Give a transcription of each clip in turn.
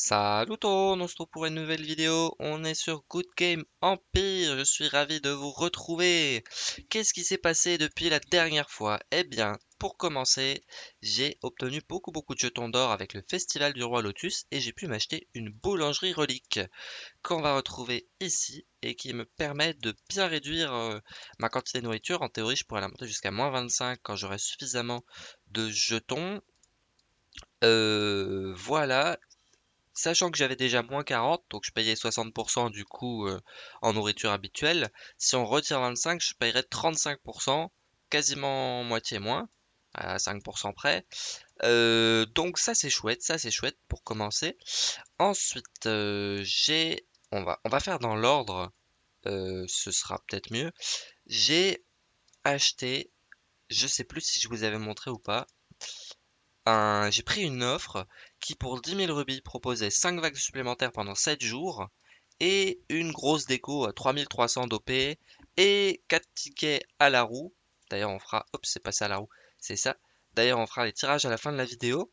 Salut tout, on se retrouve pour une nouvelle vidéo. On est sur Good Game Empire. Je suis ravi de vous retrouver. Qu'est-ce qui s'est passé depuis la dernière fois? Eh bien, pour commencer, j'ai obtenu beaucoup beaucoup de jetons d'or avec le Festival du Roi Lotus et j'ai pu m'acheter une boulangerie relique qu'on va retrouver ici et qui me permet de bien réduire euh, ma quantité de nourriture. En théorie, je pourrais la monter jusqu'à moins 25 quand j'aurai suffisamment de jetons. Euh, voilà, Sachant que j'avais déjà moins 40, donc je payais 60% du coup euh, en nourriture habituelle, si on retire 25, je paierais 35%, quasiment moitié moins, à 5% près. Euh, donc ça c'est chouette, ça c'est chouette pour commencer. Ensuite, euh, j'ai... On va, on va faire dans l'ordre, ce sera peut-être mieux. J'ai acheté, je sais plus si je vous avais montré ou pas, j'ai pris une offre qui pour 10 000 rubis proposait 5 vagues supplémentaires pendant 7 jours et une grosse déco à 3300 d'OP et 4 tickets à la roue. D'ailleurs on fera, hop c'est passé à la roue, c'est ça. D'ailleurs on fera les tirages à la fin de la vidéo.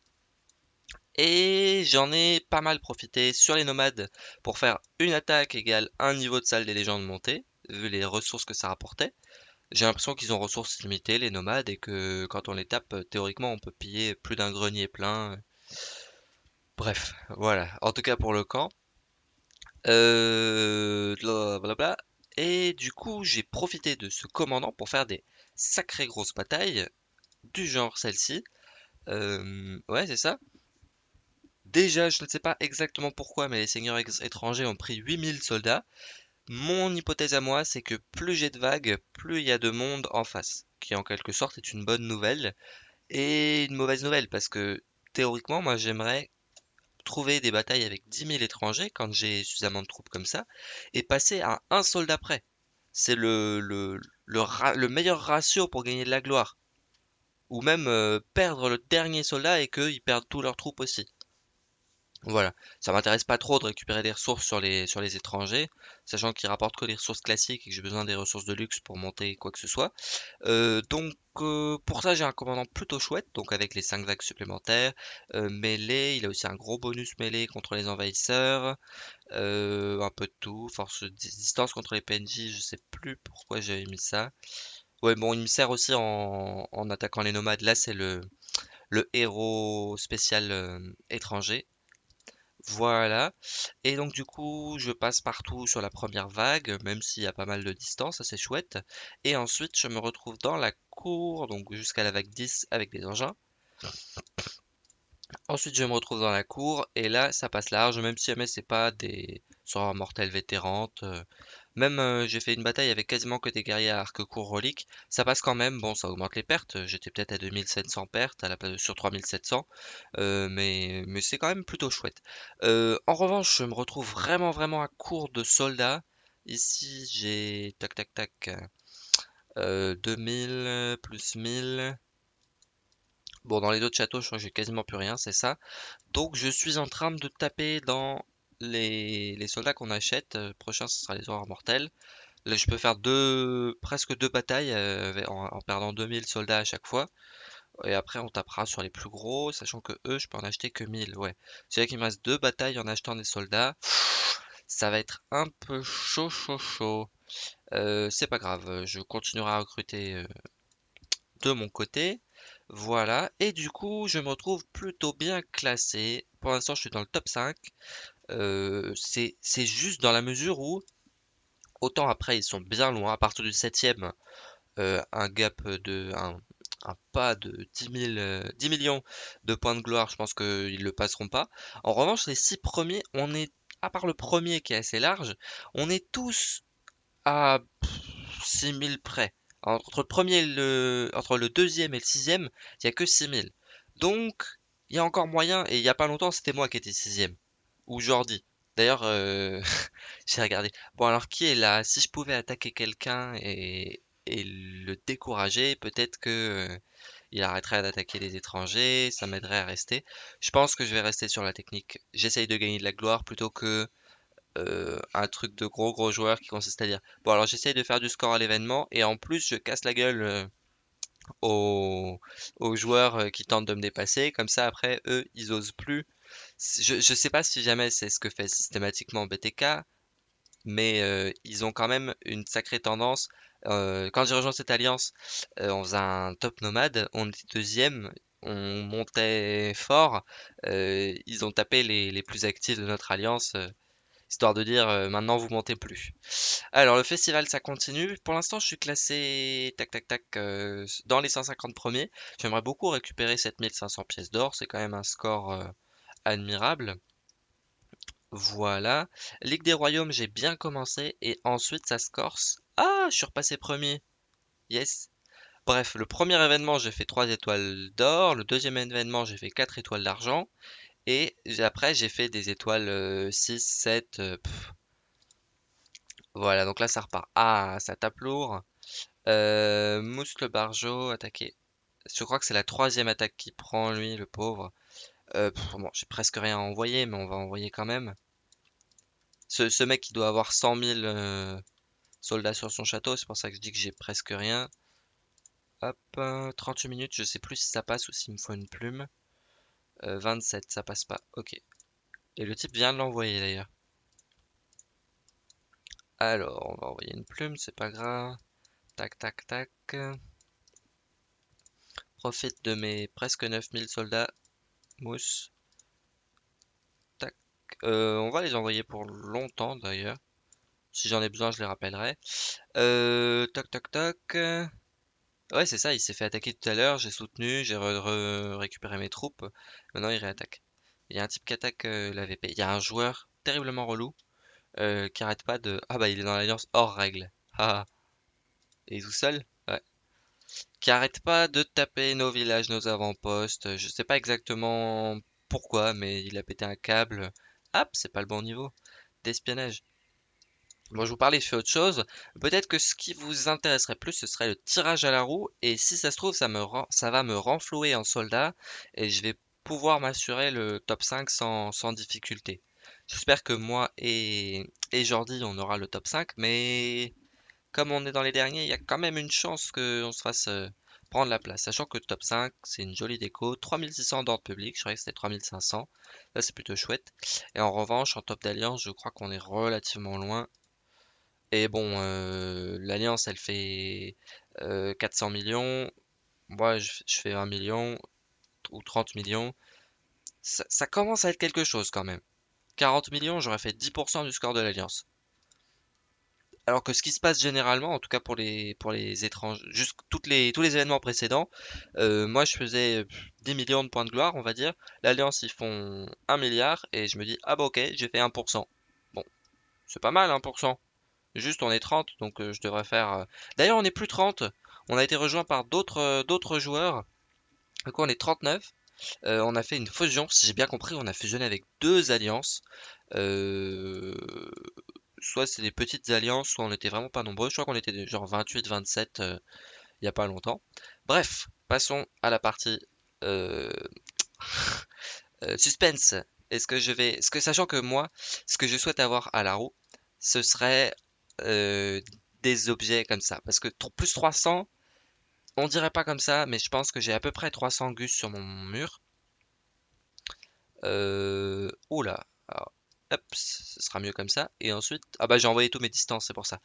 Et j'en ai pas mal profité sur les nomades pour faire une attaque égale un niveau de salle des légendes montées, vu les ressources que ça rapportait. J'ai l'impression qu'ils ont ressources limitées, les nomades, et que quand on les tape, euh, théoriquement, on peut piller plus d'un grenier plein. Bref, voilà. En tout cas pour le camp. Euh... Blablabla. Et du coup, j'ai profité de ce commandant pour faire des sacrées grosses batailles, du genre celle-ci. Euh... Ouais, c'est ça. Déjà, je ne sais pas exactement pourquoi, mais les seigneurs étrangers ont pris 8000 soldats. Mon hypothèse à moi, c'est que plus j'ai de vagues, plus il y a de monde en face, qui en quelque sorte est une bonne nouvelle et une mauvaise nouvelle, parce que théoriquement, moi j'aimerais trouver des batailles avec 10 000 étrangers quand j'ai suffisamment de troupes comme ça, et passer à un soldat près. C'est le, le, le, meilleur ratio pour gagner de la gloire. Ou même euh, perdre le dernier soldat et qu'ils perdent tous leurs troupes aussi. Voilà, ça m'intéresse pas trop de récupérer des ressources sur les, sur les étrangers, sachant qu'ils rapportent que des ressources classiques et que j'ai besoin des ressources de luxe pour monter quoi que ce soit. Euh, donc euh, pour ça j'ai un commandant plutôt chouette, donc avec les 5 vagues supplémentaires, euh, mêlée, il a aussi un gros bonus mêlée contre les envahisseurs, un peu de tout, force distance contre les PNJ, je sais plus pourquoi j'avais mis ça. Ouais bon il me sert aussi en, en attaquant les nomades, là c'est le héros spécial étranger voilà. Et donc du coup, je passe partout sur la première vague, même s'il y a pas mal de distance, c'est chouette. Et ensuite, je me retrouve dans la cour, donc jusqu'à la vague 10 avec des engins. Ensuite, je me retrouve dans la cour, et là, ça passe large, même si jamais c'est pas des sorts mortels vétérantes. Même euh, j'ai fait une bataille avec quasiment que des guerriers à arc court relique. Ça passe quand même, bon ça augmente les pertes. J'étais peut-être à 2700 pertes sur 3700. Euh, mais mais c'est quand même plutôt chouette. Euh, en revanche, je me retrouve vraiment vraiment à court de soldats. Ici j'ai tac tac tac 2000 plus 1000. Bon, dans les autres châteaux, je crois que j'ai quasiment plus rien, c'est ça. Donc, je suis en train de taper dans les, soldats qu'on achète, euh, prochain ce sera les horreurs mortels. Là, je peux faire deux, presque deux batailles euh, en, perdant 2000 soldats à chaque fois. Et après, on tapera sur les plus gros, sachant que eux, je peux en acheter que 1000. Ouais. C'est là qu'il me reste deux batailles en achetant des soldats. Ça va être un peu chaud, chaud, chaud. Euh, c'est pas grave, je continuerai à recruter de mon côté. Voilà, et du coup, je me retrouve plutôt bien classé. Pour l'instant, je suis dans le top 5. Euh, c'est juste dans la mesure où, autant après, ils sont bien loin. À partir du 7ème, euh, un gap de. Un, pas de 10, 10 millions de points de gloire, je pense qu'ils le passeront pas. En revanche, les 6 premiers, on est, à part le premier qui est assez large, on est tous à 6000 près. Entre le premier le, entre le deuxième et le sixième, il n'y a que 6000. Donc, il y a encore moyen, et il n'y a pas longtemps, c'était moi qui étais sixième. Ou Jordi. D'ailleurs, euh, j'ai regardé. Bon, alors qui est là? Si je pouvais attaquer quelqu'un et, le décourager, peut-être que euh, il arrêterait d'attaquer les étrangers, ça m'aiderait à rester. Je pense que je vais rester sur la technique. J'essaye de gagner de la gloire plutôt que euh, un truc de gros gros joueurs qui consiste à dire bon alors j'essaye de faire du score à l'événement et en plus je casse la gueule euh, aux, joueurs qui tentent de me dépasser comme ça après eux ils osent plus Je, je sais pas si jamais c'est ce que fait systématiquement BTK, mais euh, ils ont quand même une sacrée tendance. Euh, quand j'ai rejoint cette alliance, euh, on faisait un top nomade, on était deuxième, on montait fort. ils ont tapé les, les plus actifs de notre alliance, histoire de dire maintenant vous montez plus. Alors le festival ça continue. Pour l'instant je suis classé tac tac tac dans les 150 premiers. J'aimerais beaucoup récupérer 7500 pièces d'or, c'est quand même un score admirable. Voilà. Ligue des Royaumes, j'ai bien commencé et ensuite ça se corse. Ah, je suis repassé premier. Yes. Bref, le premier événement, j'ai fait 3 étoiles d'or. Le deuxième événement, j'ai fait 4 étoiles d'argent. Et après, j'ai fait des étoiles 6, 7. Euh, voilà, donc là, ça repart. Ah, ça tape lourd. Euh, Mouscle Barjo, attaqué. Je crois que c'est la troisième attaque qui prend, lui, le pauvre. Euh, bon, j'ai presque rien à envoyer, mais on va envoyer quand même. Ce, mec qui doit avoir 100 000 euh, soldats sur son château, c'est pour ça que je dis que j'ai presque rien. Hop, 38 minutes, je sais plus si ça passe ou s'il me faut une plume. 27, euh, ça passe pas, ok. Et le type vient de l'envoyer d'ailleurs. Alors, on va envoyer une plume, c'est pas grave. Tac, tac, tac. Profite de mes presque 9000 soldats. Mousse. Euh, on va les envoyer pour longtemps d'ailleurs. Si j'en ai besoin, je les rappellerai. Euh, toc toc toc. Ouais, c'est ça, il s'est fait attaquer tout à l'heure, j'ai soutenu, j'ai récupéré mes troupes. Maintenant, il réattaque. Il y a un type qui attaque euh, la VP. Il y a un joueur terriblement relou euh, qui arrête pas de... Ah bah, il est dans l'alliance hors règle. Ah. Et tout seul. Qui arrête pas de taper nos villages, nos avant-postes. Je sais pas exactement pourquoi, mais il a pété un câble. Hop, c'est pas le bon niveau d'espionnage. Bon, je vous parlais, je fais autre chose. Peut-être que ce qui vous intéresserait plus, ce serait le tirage à la roue. Et si ça se trouve, ça va me renflouer en soldat. Et je vais pouvoir m'assurer le top 5 sans, difficulté. J'espère que moi et, et Jordi, on aura le top 5. Mais comme on est dans les derniers, il y a quand même une chance qu'on se fasse euh, prendre la place. Sachant que top 5, c'est une jolie déco. 3600 d'ordre public, je croyais que c'était 3500. Là, c'est plutôt chouette. Et en revanche, en top d'alliance, je crois qu'on est relativement loin. Et bon, euh, l'alliance, elle fait 400 euh, millions. Moi, je, fais 1 million ou 30 millions. ça commence à être quelque chose quand même. 40 millions, j'aurais fait 10% du score de l'alliance. Alors que ce qui se passe généralement, en tout cas pour les pour les étrangers, juste toutes les tous les événements précédents, euh, moi je faisais 10 millions de points de gloire, on va dire. L'Alliance ils font 1 milliard et je me dis ah bah ok j'ai fait 1%. Bon, c'est pas mal 1%. Juste on est 30 donc euh, je devrais faire. Euh, d'ailleurs on est plus 30. On a été rejoint par d'autres d'autres joueurs. Du coup on est 39. on a fait une fusion, si j'ai bien compris, on a fusionné avec deux alliances. Euh, soit c'est des petites alliances, soit on était vraiment pas nombreux. Je crois qu'on était genre 28, 27 euh, il y a pas longtemps. Bref, passons à la partie euh, euh, suspense. Est-ce que je vais, ce que sachant que moi, ce que je souhaite avoir à la roue, ce serait des objets comme ça, parce que plus 300, on dirait pas comme ça, mais je pense que j'ai à peu près 300 gus sur mon mur. Euh... Oula, alors, Hop, ce sera mieux comme ça. Et ensuite, ah bah j'ai envoyé tous mes distances, c'est pour ça.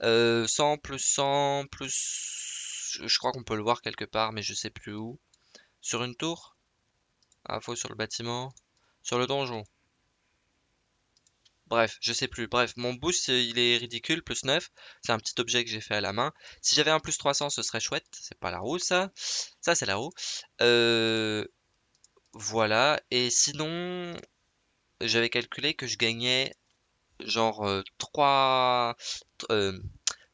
100 euh, plus 100 plus... Je crois qu'on peut le voir quelque part, mais je sais plus où. Sur une tour? Info sur le bâtiment. Sur le donjon. Bref, je sais plus. Bref, mon boost, il est ridicule, plus 9. C'est un petit objet que j'ai fait à la main. Si j'avais un plus 300, ce serait chouette. C'est pas la roue, ça. Ça, c'est la roue. Euh... Voilà. Et sinon, j'avais calculé que je gagnais genre 3, euh,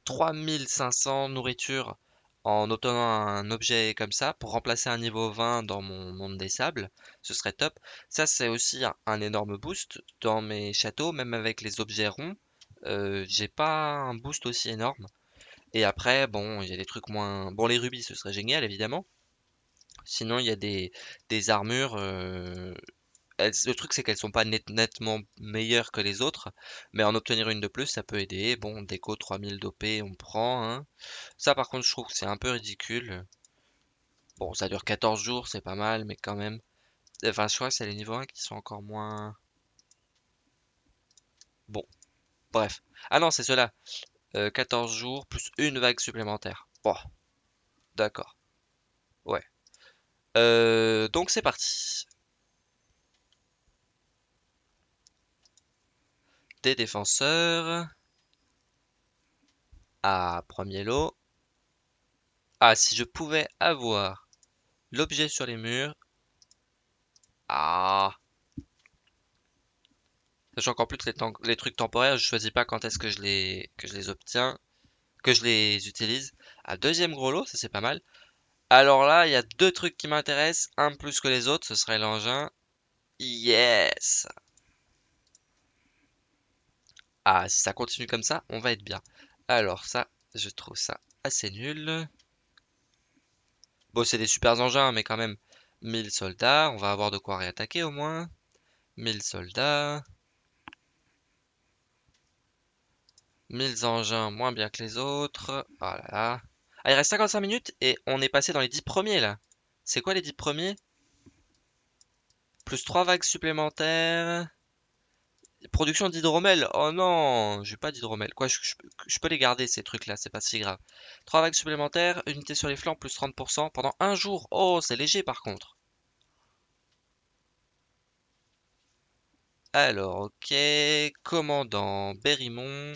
3500 euh, nourritures en obtenant un objet comme ça pour remplacer un niveau 20 dans mon monde des sables, ce serait top. Ça c'est aussi un, énorme boost dans mes châteaux, même avec les objets ronds, euh, j'ai pas un boost aussi énorme. Et après, bon, il y a des trucs moins... Bon, les rubis, ce serait génial, évidemment. Sinon, il y a des armures, le truc, c'est qu'elles sont pas nettement meilleures que les autres, mais en obtenir une de plus, ça peut aider. Bon, déco 3000 d'OP, on prend. Hein. Ça, par contre, je trouve que c'est un peu ridicule. Bon, ça dure 14 jours, c'est pas mal, mais quand même. Enfin, je crois que c'est les niveaux 1 qui sont encore moins... Bon, bref. Ah non, c'est cela. 14 jours plus une vague supplémentaire. Bon, d'accord. Ouais. donc c'est parti. Des défenseurs. Ah, premier lot. Ah, si je pouvais avoir l'objet sur les murs. Ah. Sachant qu'en plus les, les, trucs temporaires, je choisis pas quand est-ce que je les obtiens, que je les utilise. Ah, deuxième gros lot, ça c'est pas mal. Alors là, il y a deux trucs qui m'intéressent, un plus que les autres, ce serait l'engin. Yes Ah, si ça continue comme ça, on va être bien. Alors ça, je trouve ça assez nul. Bon, c'est des super engins, mais quand même, 1000 soldats. On va avoir de quoi réattaquer au moins. 1000 soldats. 1000 engins moins bien que les autres. Voilà. Ah, il reste 55 minutes et on est passé dans les 10 premiers là. C'est quoi les 10 premiers? Plus 3 vagues supplémentaires. Production d'hydromel. Oh non, j'ai pas d'hydromel. Quoi, je, peux les garder ces trucs-là, c'est pas si grave. 3 vagues supplémentaires, unité sur les flancs, plus 30% pendant un jour. Oh, c'est léger par contre. Alors, ok. Commandant Berrymont.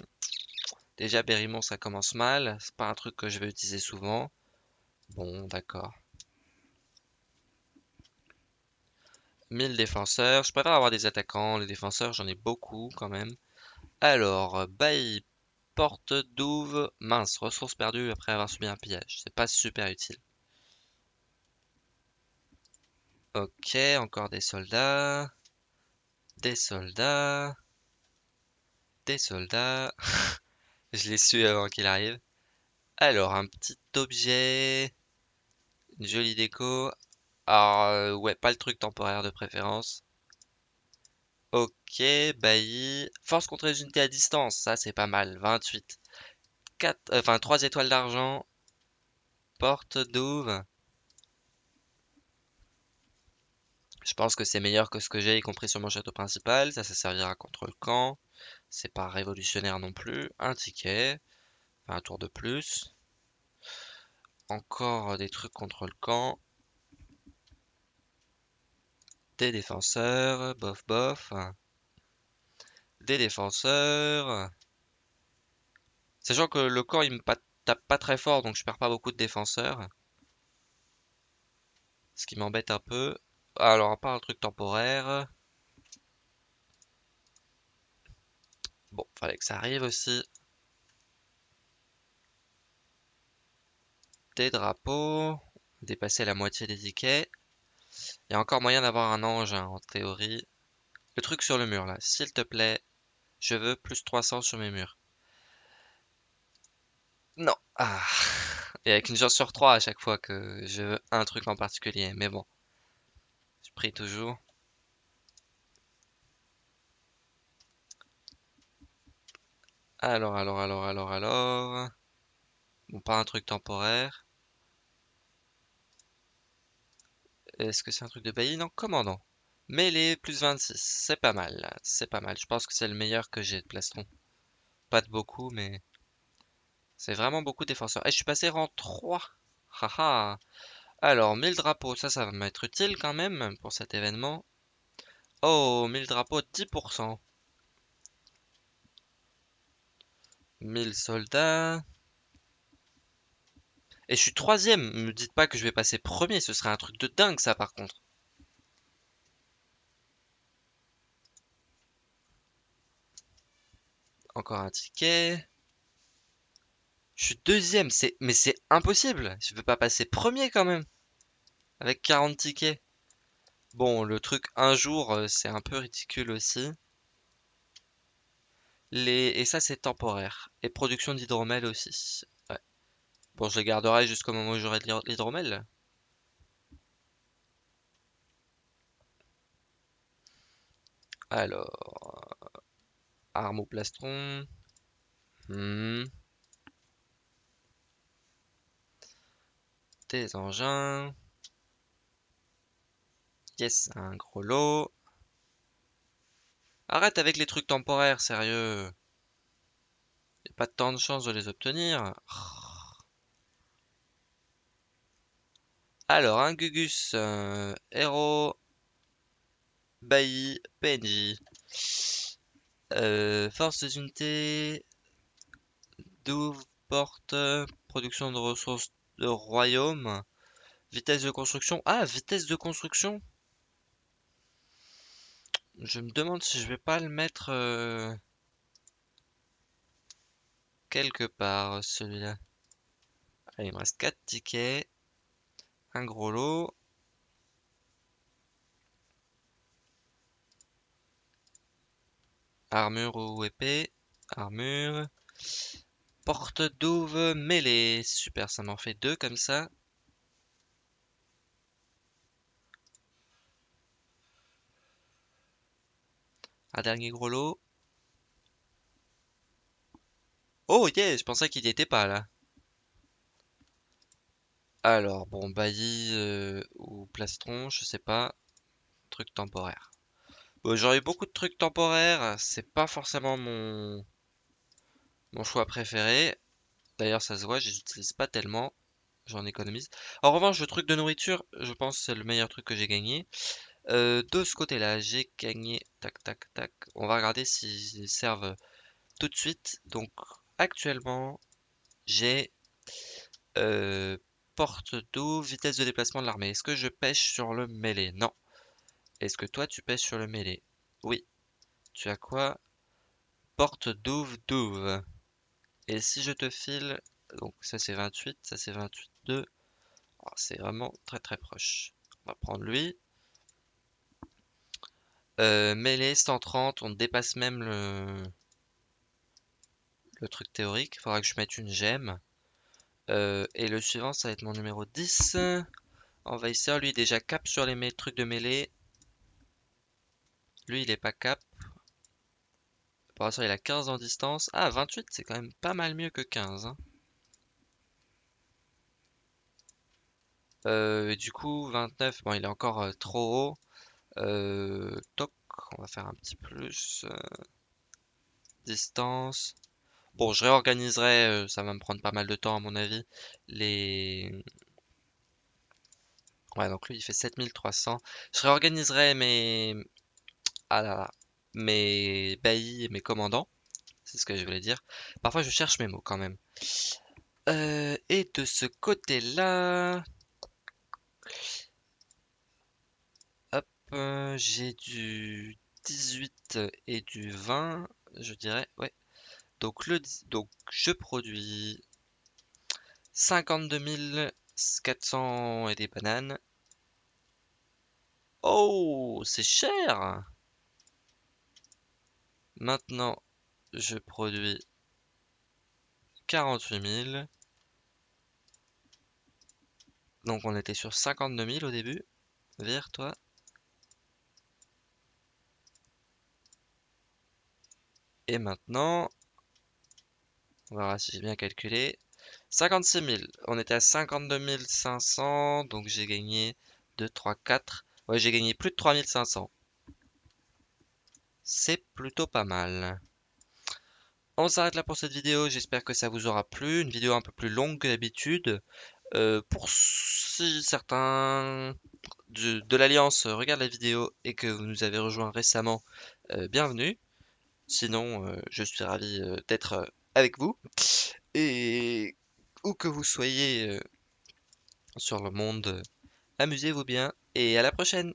Déjà, Berrymont, ça commence mal. C'est pas un truc que je vais utiliser souvent. Bon, d'accord. 1000 défenseurs. Je préfère avoir des attaquants. Les défenseurs, j'en ai beaucoup quand même. Alors, bail, porte, douve, mince, ressources perdues après avoir subi un pillage. C'est pas super utile. Ok, encore des soldats. Des soldats. Des soldats. Je l'ai su avant qu'il arrive. Alors, un petit objet. Une jolie déco. Alors, euh, ouais, pas le truc temporaire de préférence. Ok, bailli. Force contre les unités à distance, ça c'est pas mal. 28. 4, euh, enfin, 3 étoiles d'argent. Porte douve. Je pense que c'est meilleur que ce que j'ai, y compris sur mon château principal. Ça, ça servira contre le camp. C'est pas révolutionnaire non plus. Un ticket. un tour de plus. Encore des trucs contre le camp. Des défenseurs, bof bof. Des défenseurs. Sachant que le corps il me tape pas très fort donc je perds pas beaucoup de défenseurs. Ce qui m'embête un peu. Alors à part le truc temporaire. Bon, fallait que ça arrive aussi. Des drapeaux. Dépasser la moitié des tickets. Il y a encore moyen d'avoir un engin en théorie. Le truc sur le mur là, s'il te plaît, je veux plus 300 sur mes murs. Non. Ah. Et avec une chance sur 3 à chaque fois que je veux un truc en particulier. Mais bon. Je prie toujours. Alors, alors, alors, alors, alors. Bon, pas un truc temporaire. Est-ce que c'est un truc de bailli? Non, commandant. Mêlée, plus 26. C'est pas mal. C'est pas mal. Je pense que c'est le meilleur que j'ai de plastron. Pas de beaucoup, mais... C'est vraiment beaucoup de défenseurs. Et eh, je suis passé rang 3. Haha. Alors, 1000 drapeaux. Ça, ça va m'être utile quand même pour cet événement. Oh, 1000 drapeaux, 10%. 1000 soldats. Et je suis troisième. Me dites pas que je vais passer premier. Ce serait un truc de dingue, ça, par contre. Encore un ticket. Je suis deuxième. Mais c'est impossible. Je peux pas passer premier quand même. Avec 40 tickets. Bon, le truc un jour, euh, c'est un peu ridicule aussi. Et ça, c'est temporaire. Et production d'hydromel aussi. Bon, je les garderai jusqu'au moment où j'aurai de l'hydromel. Alors, arme au plastron. Hmm. Des engins. Yes, un gros lot. Arrête avec les trucs temporaires, sérieux. Y a pas tant de chance de les obtenir. Alors, un Gugus, euh, héros, bailli, PNJ. Euh, force des unités, douve, porte, production de ressources de royaume, vitesse de construction. Ah, vitesse de construction Je me demande si je vais pas le mettre euh, quelque part, celui-là. il me reste 4 tickets. Un gros lot. Armure ou épée. Armure. Porte douve mêlée. Super, ça m'en fait deux comme ça. Un dernier gros lot. Oh yeah, je pensais qu'il n'y était pas là. Alors, bon, bailli euh, ou plastron, je sais pas. Truc temporaire. Bon, j'aurais eu beaucoup de trucs temporaires. C'est pas forcément mon... mon choix préféré. D'ailleurs, ça se voit, je les utilise pas tellement. J'en économise. En revanche, le truc de nourriture, je pense c'est le meilleur truc que j'ai gagné. Euh, de ce côté-là, j'ai gagné. Tac, tac, tac. On va regarder s'ils servent tout de suite. Donc, actuellement, j'ai euh, porte d'eau, vitesse de déplacement de l'armée. Est-ce que je pêche sur le mêlée? Non. Est-ce que toi tu pêches sur le mêlée? Oui. Tu as quoi? Porte douve douve. Et si je te file, donc ça c'est 28, ça c'est 28, 2. c'est vraiment très très proche. On va prendre lui. Euh, mêlée 130, on dépasse même le, le truc théorique. Il faudra que je mette une gemme. Euh, et le suivant, ça va être mon numéro 10. Envahisseur, lui, déjà cap sur les trucs de mêlée. Lui, il est pas cap. Pour l'instant, il a 15 en distance. Ah, 28, c'est quand même pas mal mieux que 15. Hein. Euh, et du coup, 29, bon, il est encore euh, trop haut. toc, on va faire un petit plus. distance. Bon, je réorganiserai, euh, ça va me prendre pas mal de temps à mon avis, les... Ouais, donc lui il fait 7300. Je réorganiserai mes... Ah là là, mes baillis et mes commandants. C'est ce que je voulais dire. Parfois je cherche mes mots quand même. Euh, et de ce côté-là... Hop, euh, j'ai du 18 et du 20, je dirais. Ouais, donc, le, donc je produis 52 400 et des bananes. Oh, c'est cher Maintenant, je produis 48 000. Donc on était sur 52 000 au début. Vire toi. Et maintenant, verra si j'ai bien calculé. 56 000. On était à 52 500. Donc j'ai gagné 2, 3, 4. Ouais, j'ai gagné plus de 3500. C'est plutôt pas mal. On s'arrête là pour cette vidéo. J'espère que ça vous aura plu. Une vidéo un peu plus longue que d'habitude. Euh, pour si certains de, l'Alliance regardent la vidéo et que vous nous avez rejoint récemment, euh, bienvenue. Sinon, euh, je suis ravi d'être avec vous. Et où que vous soyez euh, sur le monde, amusez-vous bien et à la prochaine